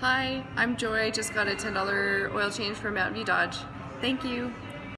Hi, I'm Joy. Just got a $10 oil change for Mountain View Dodge. Thank you.